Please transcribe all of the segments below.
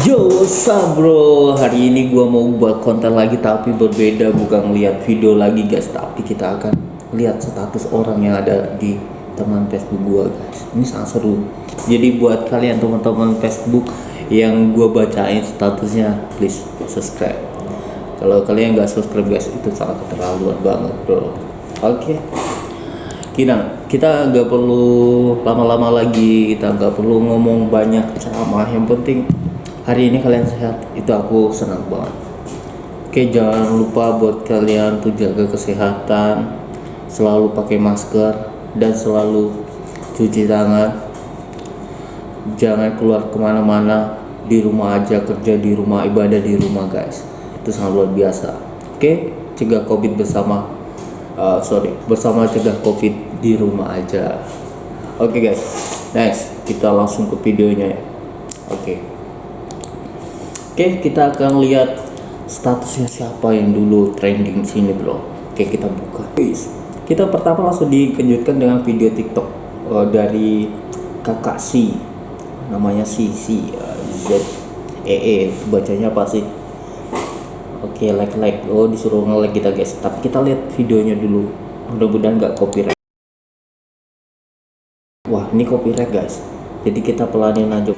Yo, what's bro? Hari ini gua mau buat konten lagi tapi berbeda bukan lihat video lagi guys, tapi kita akan lihat status orang yang ada di teman Facebook gua guys. Ini sangat seru. Jadi buat kalian teman-teman Facebook yang gua bacain statusnya, please subscribe. Kalau kalian nggak subscribe guys, itu sangat keterlaluan banget bro. Oke. Kita kita nggak perlu lama-lama lagi, kita nggak perlu ngomong banyak ceramah. Yang penting hari ini kalian sehat. Itu aku senang banget. Oke jangan lupa buat kalian tuh jaga kesehatan. Selalu pakai masker dan selalu cuci tangan. Jangan keluar ke mana-mana. Di rumah aja kerja di rumah ibadah di rumah guys. Itu sangat luar biasa. Oke cegah covid bersama uh, sorry bersama cegah covid di rumah aja. Oke guys. Next kita langsung ke videonya ya. Oke Oke, kita akan lihat statusnya siapa yang dulu trending sini, bro. Oke, kita buka. Guys, kita pertama langsung dikejutkan dengan video TikTok uh, dari kakak si, namanya si si Z E E, bacanya apa sih? Oke, like like. Oh, disuruh nge-like kita guys. Tapi kita lihat videonya dulu. Mudah-mudahan nggak copyright. Wah, ini copyright guys. Jadi kita pelanin aja.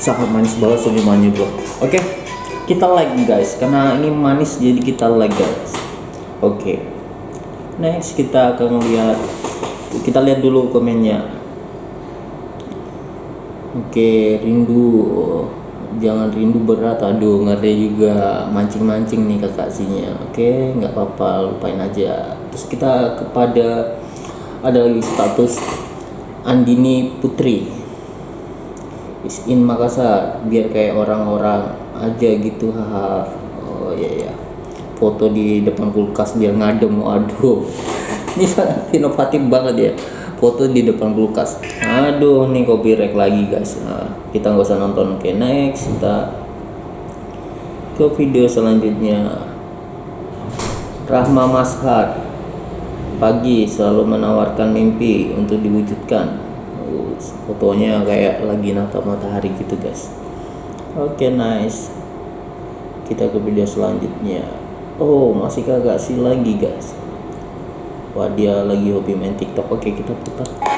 Sangat manis banget senyumannya bro. Oke kita like guys. Karena ini manis jadi kita like guys. Oke. Next kita akan lihat kita lihat dulu komennya. Oke rindu. Jangan rindu berat. Aduh ngeri juga. Mancing-mancing nih kakaknya oke nggak apa-apa. Lupain aja. Terus kita kepada ada lagi status Andini Putri is in Makassar biar kayak orang-orang aja gitu haha. Oh iya ya foto di depan kulkas biar ngadem aduh ini sangat inovatif banget ya. Foto di depan kulkas. Aduh nih copyright lagi guys. Nah, kita nggak usah nonton. Oke okay, next kita ke video selanjutnya. Rahma Mashar pagi selalu menawarkan mimpi untuk diwujudkan fotonya kayak lagi natap matahari gitu guys. Oke okay, nice. Kita ke video selanjutnya. Oh masih kagak sih lagi guys. Wah dia lagi hobi main tiktok. Oke okay, kita putar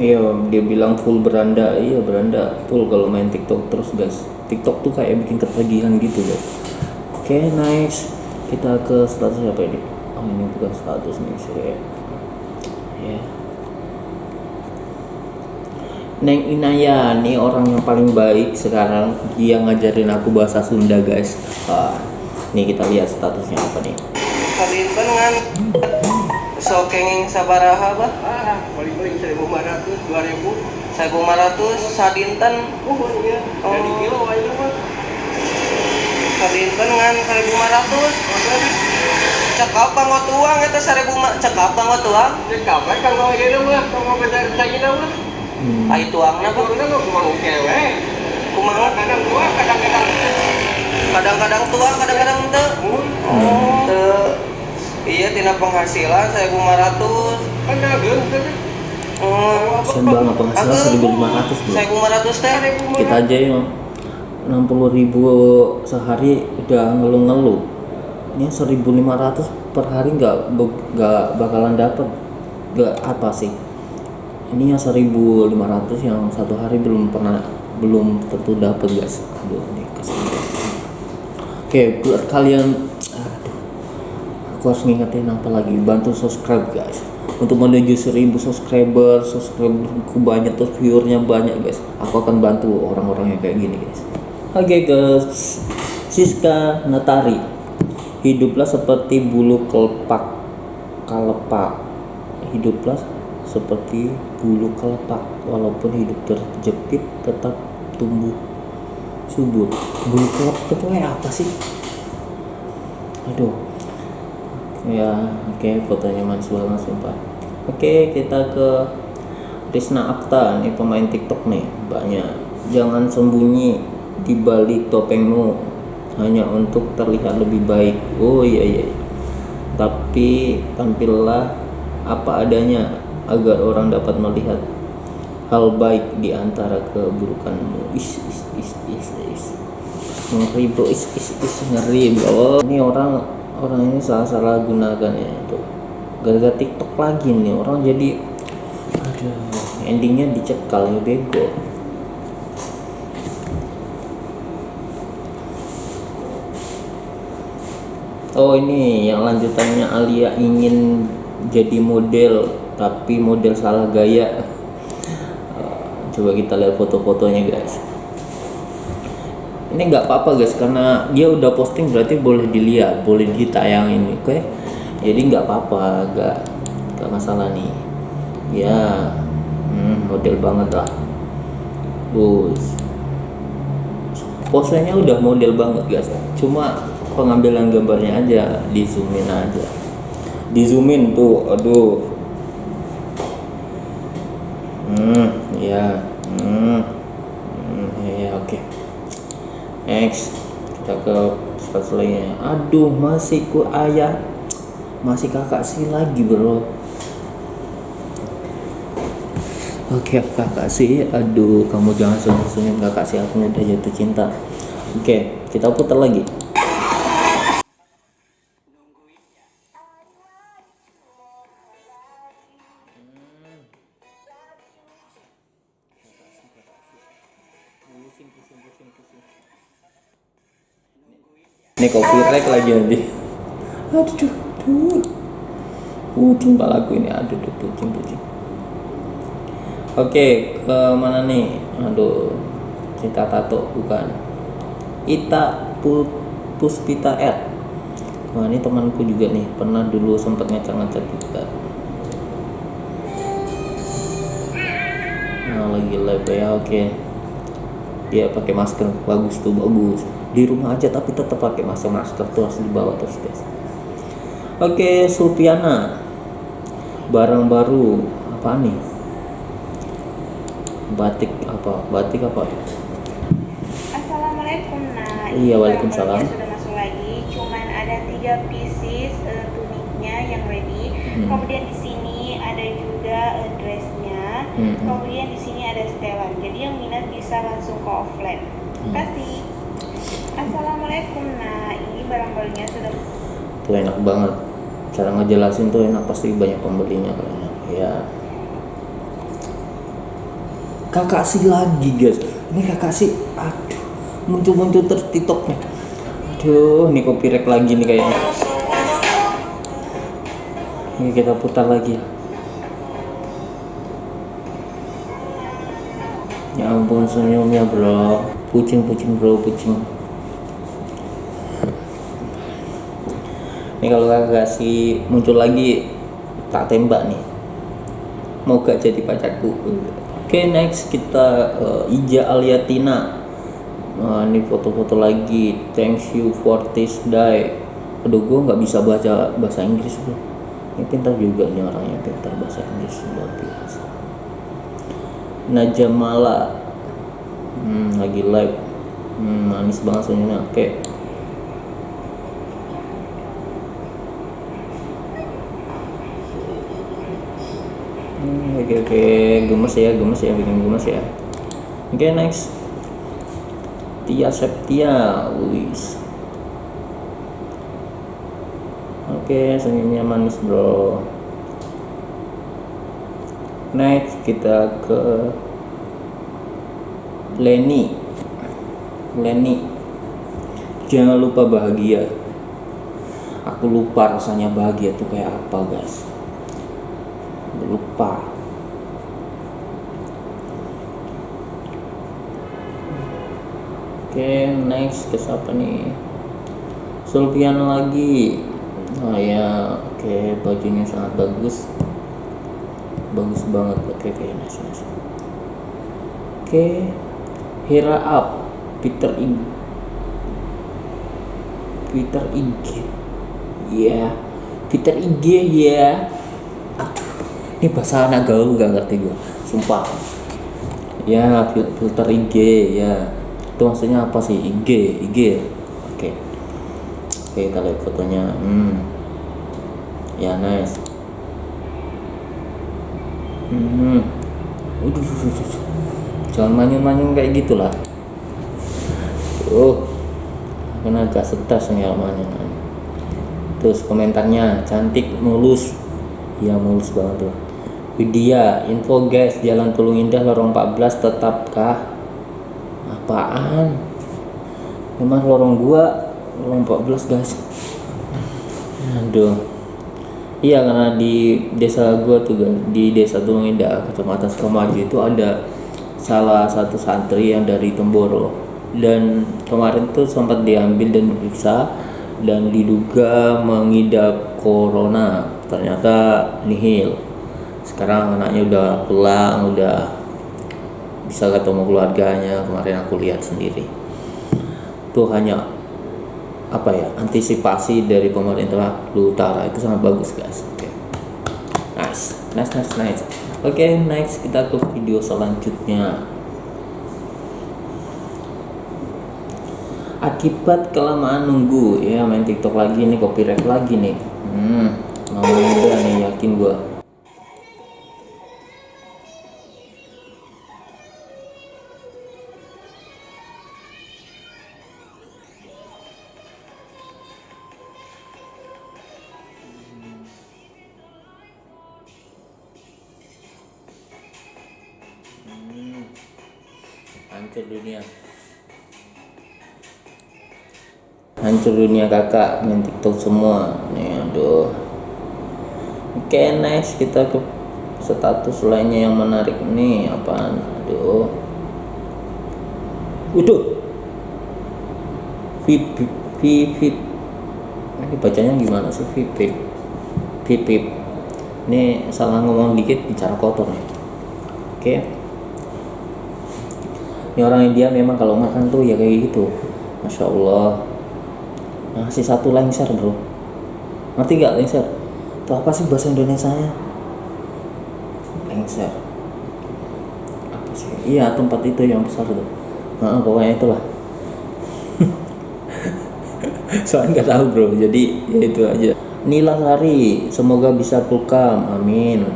Iya, dia bilang full beranda. Iya, beranda full kalau main TikTok terus, guys. TikTok tuh kayak bikin ketagihan gitu, guys. Oke, okay, nice. Kita ke status apa ini? Oh, ini bukan status nih, sih. Ya. Yeah. Neng Inaya, nih orang yang paling baik sekarang. Dia ngajarin aku bahasa Sunda, guys. Ah, nih kita lihat statusnya apa nih. Kan so kenging sabaraha bah ah paling-paling seribu lima ratus dua ribu. Seribu lima ratus sadinten oh iya. Oh. jadi kilo aja mah sadinten ngan seribu lima ratus. Cek apa ngot uang itu seribu cek apa ngot uang cek apa kan kalau gitu mah kalau benar saja mah ah itu uangnya kok udah nggak kumang kewe kumang. Kadang tua kadang-kadang kadang-kadang tua kadang-kadang ente oh iya tina penghasilan saya 500 kan agen Oh, sembang penghasilan 1500 bro. Saya 500 teh. Kita aja yang 60 ribu sehari udah ngeluh-ngeluh. Ini 1500 per hari nggak nggak bakalan dapet nggak apa sih? Ini yang 1500 yang satu hari belum pernah belum tentu dapet guys. Aduh, ini. Oke, buat kalian aku harus ngingetin apa lagi? Bantu subscribe guys. Untuk menuju 1000 subscriber subscriberku banyak terus viewernya banyak guys. Aku akan bantu orang-orang yang kayak gini guys. Oke okay, guys. Siska Natari. Hiduplah seperti bulu kelepak kalepak. Hiduplah seperti bulu kelepak. Walaupun hidup terjepit tetap tumbuh subur. Bulu ketua apa sih? Aduh ya oke fotonya manis banget sumpah oke kita ke Rizna Akta nih pemain TikTok nih banyak jangan sembunyi di balik topengmu hanya untuk terlihat lebih baik. Oh iya iya tapi tampillah apa adanya agar orang dapat melihat hal baik di antara keburukanmu. Is is is is is. Ngeri bro is is is ngeri bro ini orang orang ini salah salah gunakan ya itu gara-gara tiktok lagi nih orang jadi aduh endingnya dicekal ya bego. Oh ini yang lanjutannya Alia ingin jadi model tapi model salah gaya. Coba kita lihat foto-fotonya guys ini nggak apa-apa guys karena dia udah posting berarti boleh dilihat boleh ditayangin oke? Jadi nggak apa-apa nggak nggak masalah nih. Ya hmm, model banget lah. Bus posenya udah model banget guys. Cuma pengambilan gambarnya aja di zoomin aja. Di zoomin tuh aduh. Hmm ya. hmm, hmm ya oke okay. Next kita ke selanjutnya aduh masih ku ayah masih kakak sih lagi bro Oke kakak sih, aduh kamu jangan senyum-senyum kakak sih aku udah jatuh cinta. Oke, kita putar lagi. Ini copyright lagi nanti. Aduh, tuh. Kucing lagu ini, aduh, tuh, kucing, kucing. Oke, ke mana nih? Aduh, Cita Tato bukan. Ita Pu Puspita R. Wah, ini temanku juga nih, pernah dulu sempat ngecat-ngecat juga. Nah, lagi live ya, oke. Dia pakai masker, bagus tuh, bagus. Di rumah aja tapi tetap pakai masker, masker tuh harus dibawa terus guys. Oke, Sulpiana. Barang baru apa nih? batik apa batik apa Assalamualaikum nah Iya, waalaikumsalam. sudah masuk lagi cuman ada tiga pieces eh, tuniknya yang ready Hmm. kemudian di sini ada juga eh, dressnya Hmm. kemudian di sini ada setelan jadi yang minat bisa langsung ke offline Hmm. kasih Assalamualaikum. Nah ini barang barunya sudah tuh enak banget. Cara ngejelasin tuh enak pasti banyak pembelinya kayaknya ya kakak sih lagi guys. Ini kakak sih aduh muncul-muncul terus aduh ini copyright lagi nih kayaknya. Ini kita putar lagi. Ya ampun senyumnya bro. Pucing pucing bro pucing ini kalau kakak kasih muncul lagi tak tembak nih. Mau gak jadi pacarku? Oke next kita uh, Ija Aliatina. Nah, ini foto-foto lagi. Thanks you for this day. Aduh gue nggak bisa baca bahasa Inggris bro. Ini pintar juga nih orangnya pintar bahasa Inggris luar biasa. Najamala. Hmm, lagi live. Hmm, manis banget senyumnya oke Hmm, oke oke. Gemes ya gemes ya bikin gemes ya. Oke next. Tia Septia wis. Oke senyumnya manis bro. Next kita ke Lenny. Lenny. Jangan lupa bahagia. Aku lupa rasanya bahagia tuh kayak apa guys lupa. Oke next ke siapa nih? Sulpian lagi. Oh ya oke bajunya sangat bagus. Bagus banget. Oke oke nice nice oke Hira up Peter IG Peter IG ya Peter IG ya aduh ini bahasa anak gaul gak ngerti gue sumpah. Ya fil- filter IG ya. Itu maksudnya apa sih? IG IG ya? oke. Oke kita lihat fotonya. Hmm. Ya nice. Hmm. Udah, jangan manyun-manyun kayak gitulah. Oh. Kan agak stres nih manyun terus komentarnya cantik mulus. Ya mulus banget tuh Widya info guys jalan Tulung Indah lorong 14 tetapkah? Apaan? Memang lorong gua lorong 14 guys. Aduh. Iya karena di desa gua tuh guys di desa Tulung Indah kecamatan Sukamaju itu ada salah satu santri yang dari Temboro. Dan kemarin tuh sempat diambil dan diperiksa dan diduga mengidap corona. Ternyata nihil sekarang anaknya udah pulang udah bisa ketemu keluarganya. Kemarin aku lihat sendiri. Itu hanya apa ya antisipasi dari pemerintah Utara. Itu sangat bagus guys. Oke. Nice. Nice nice nice. Oke next kita ke video selanjutnya. Akibat kelamaan nunggu. Ya main TikTok lagi nih copyright lagi nih. Hmm udah nih yakin gua dunia kakak main tiktok semua. Nih aduh. Oke next kita ke status lainnya yang menarik nih apaan? Aduh. Udah vip vip vip ini bacanya gimana sih vip? Vip vip. Ini salah ngomong dikit bicara kotor nih. Oke. Ini orang India memang kalau makan tuh ya kayak gitu. Masya Allah ngasih satu lengser bro. Ngerti gak lengser? Itu apa sih bahasa Indonesia nya lengser. Apa sih? Iya tempat itu yang besar tuh nah, pokoknya itulah. Soalnya nggak tahu bro. Jadi ya itu aja. Nila Sari semoga bisa pulkam. Amin.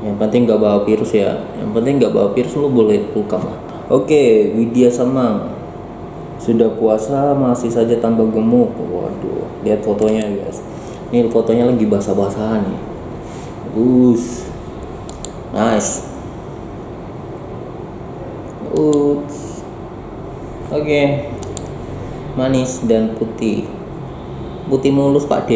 Yang penting nggak bawa virus ya. Yang penting nggak bawa virus lu boleh pulkam lah. Oke Widya Samang sudah puasa masih saja tambah gemuk. Waduh lihat fotonya guys. Ini fotonya lagi basah-basahan nih. Us nice. Oke. Manis dan putih. Putih mulus pak D.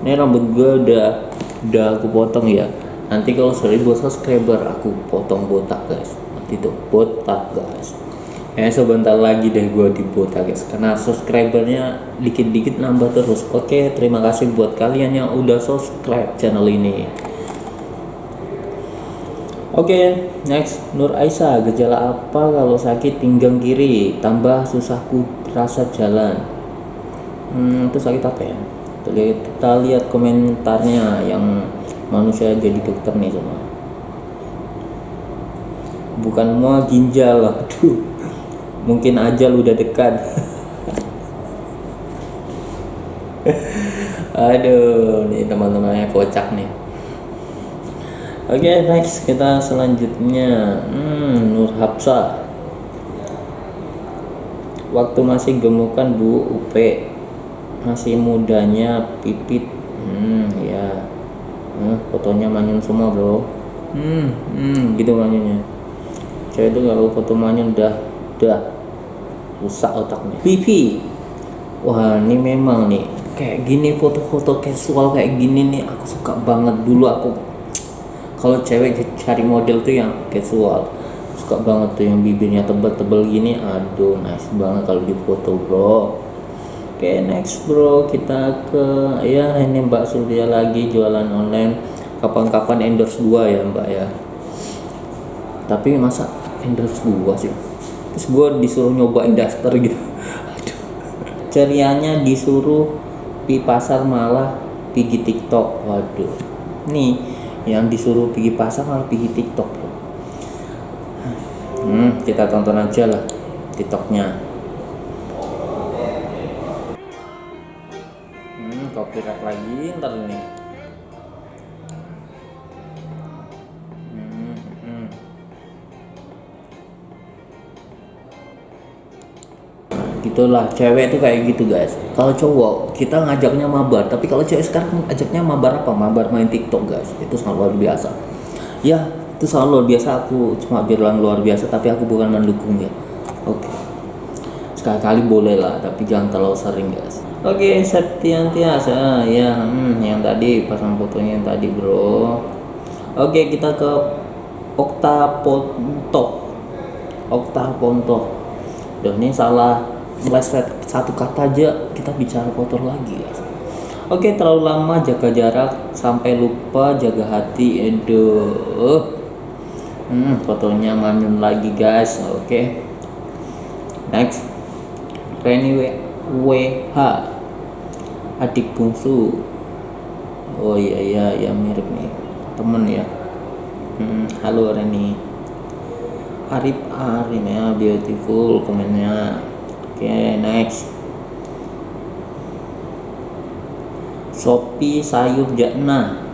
Ini rambut gue udah udah aku potong ya. Nanti kalau seribu subscriber aku potong botak guys. Nanti itu botak guys ya sebentar lagi deh gue di botak guys karena subscribernya dikit-dikit nambah terus oke terima kasih buat kalian yang udah subscribe channel ini Oke, next Nur Aisyah, gejala apa kalau sakit pinggang kiri tambah susahku rasa jalan? Hmm, itu sakit apa ya? Kita kita lihat komentarnya yang manusia jadi dokter nih semua. Bukan mau ginjal, aduh. Mungkin ajal udah dekat. Aduh, nih teman-temannya kocak nih. Oke, next kita selanjutnya. Hmm, Nur Hapsa. Waktu masih gemukan Bu UP. Masih mudanya pipit. Hmm, ya. Hmm, fotonya manyun semua, Bro. Hmm, hmm, gitu manyunnya. Cewek itu kalau foto manyun udah udah rusak otaknya. Pipi. Wah, ini memang nih kayak gini foto-foto casual kayak gini nih aku suka banget. Dulu aku kalau cewek cari model tuh yang casual suka banget tuh yang bibirnya tebel-tebel gini. Aduh nice banget kalau di foto bro. Oke next bro. Kita ke ya ini mbak Surya lagi jualan online. Kapan-kapan endorse gua ya mbak ya. Tapi masa endorse gua sih terus gue disuruh nyobain daster gitu. Aduh. Cerianya disuruh di pasar malah pergi tiktok. Waduh. Nih yang disuruh pergi pasar malah pergi tiktok hmm, kita tonton aja lah tiktoknya gitulah cewek itu kayak gitu guys. Kalau cowok kita ngajaknya mabar tapi kalau cewek sekarang ajaknya mabar apa? Mabar main tiktok guys. Itu sangat luar biasa. Ya itu sangat luar biasa. Aku cuma bilang luar biasa tapi aku bukan mendukung ya oke. Sekali-kali boleh lah tapi jangan terlalu sering guys. Oke Septiantiasa. Ya hmm, yang tadi pasang fotonya yang tadi bro. Oke kita ke Okta Pontok Okta Pontok Duh ini salah meleset satu kata aja kita bicara kotor lagi. Guys Oke terlalu lama jaga jarak sampai lupa jaga hati Aduh. Hmm, fotonya manyun lagi guys. Oke. Next. Reni WH adik bungsu. Oh iya iya ya mirip nih. Temen ya. Hmm, halo Reni. Arif Arim ya beautiful komennya oke next. Sopi sayur jakna.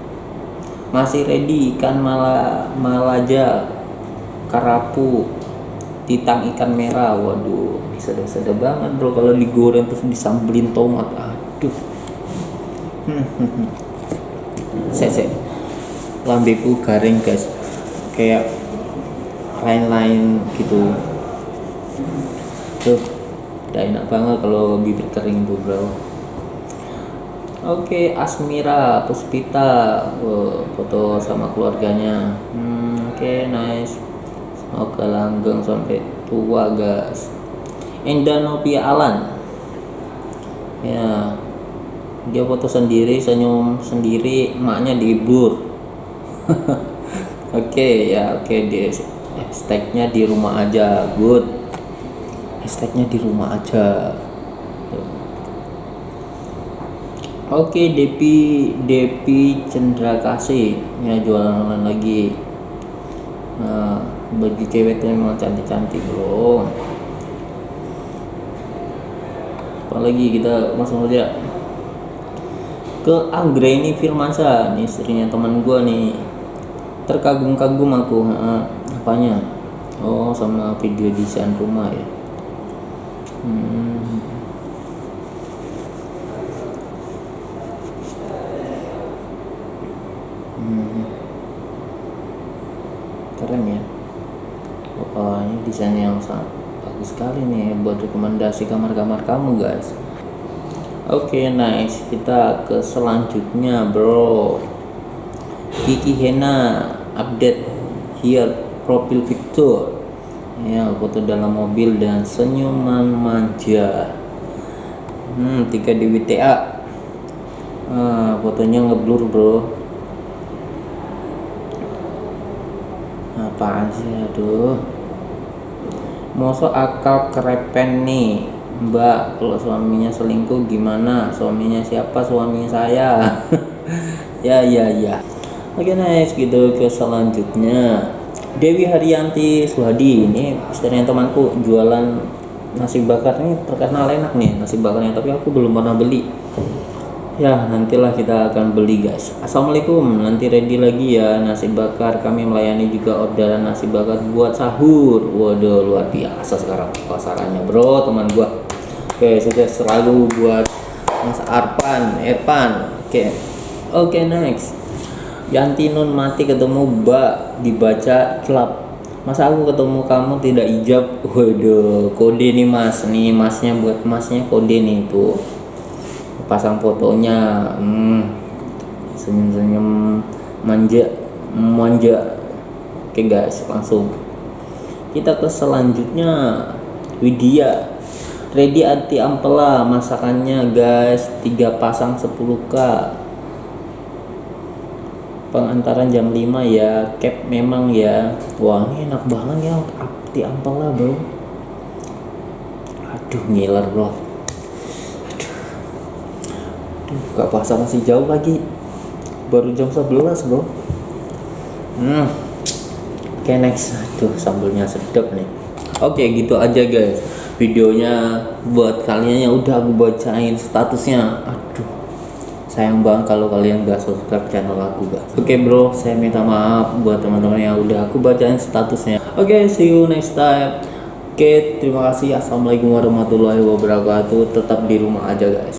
Masih ready ikan mala malaja karapu titang ikan merah. Waduh ini sedap-sedap banget bro. Kalau digoreng terus disambelin tomat aduh. Saya lambeku garing guys. Kayak lain-lain gitu udah enak banget kalau bibir kering tuh bro. Oke Asmira Puspita Wow, foto sama keluarganya. Hmm, oke nice. Semoga langgeng sampai tua guys. Endanopia Alan. Ya dia foto sendiri senyum sendiri emaknya dihibur oke ya oke di hashtagnya di rumah aja good hashtagnya di rumah aja. Oke Depi Depi Cendra Kasih ya jualan online lagi. Nah bagi cewek tuh memang cantik-cantik bro. Apalagi kita langsung aja ke Anggreni Firmansa nih istrinya teman gua nih. Terkagum-kagum aku apanya? Oh sama video desain rumah ya hmm. Keren ya. Wah ini desain yang sangat bagus sekali nih buat rekomendasi kamar-kamar kamu guys. Oke nice kita ke selanjutnya bro. Kiki Hena update here profil Victor ya foto dalam mobil dan senyuman manja. Hmm tiga di WTA ah, fotonya ngeblur bro. Apaan sih aduh? Mosok akal kerepen nih Mbak. Kalau suaminya selingkuh gimana? Suaminya siapa? Suami saya. Ya ya ya. Oke nice gitu ke selanjutnya Dewi Haryanti Suhadi ini istrinya temanku jualan nasi bakar. Ini terkenal enak nih nasi bakarnya tapi aku belum pernah beli. Ya nantilah kita akan beli guys. Assalamualaikum. Nanti ready lagi ya nasi bakar. Kami melayani juga orderan nasi bakar buat sahur. Waduh luar biasa sekarang pasarannya bro teman gua. Oke sukses selalu buat Mas Arpan Irfan oke. Oke next Yanti Nun mati ketemu Mbak dibaca klub. Masa aku ketemu kamu tidak ijab? Waduh kode nih mas. Nih masnya buat masnya kode nih tuh pasang fotonya. Hmm, senyum-senyum. Manja manja. Oke guys langsung. Kita ke selanjutnya. Widya. Ready anti ampela masakannya guys tiga pasang 10k pengantaran jam 5 ya cap memang ya. Wah enak banget ya. Anti ampela bro. Aduh ngiler bro. Aduh Aduh, buka puasa masih jauh lagi. Baru jam 11 bro. Hmm. Oke next. Aduh sambelnya sedap nih. Oke gitu aja guys. Videonya buat kalian yang udah aku bacain statusnya. Aduh sayang banget kalau kalian gak subscribe channel aku guys oke bro saya minta maaf buat teman-teman yang udah aku bacain statusnya. Oke see you next time. Oke terima kasih. Assalamualaikum warahmatullahi wabarakatuh. Tetap di rumah aja guys